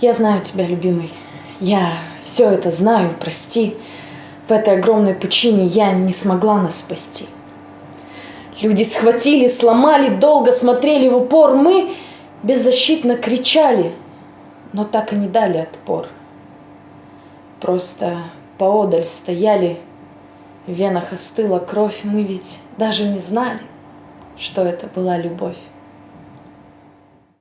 Я знаю тебя, любимый. Я все это знаю, прости. В этой огромной пучине я не смогла нас спасти. Люди схватили, сломали, долго смотрели в упор. Мы беззащитно кричали, но так и не дали отпор. Просто поодаль стояли, в венах остыла кровь. Мы ведь даже не знали, что это была любовь.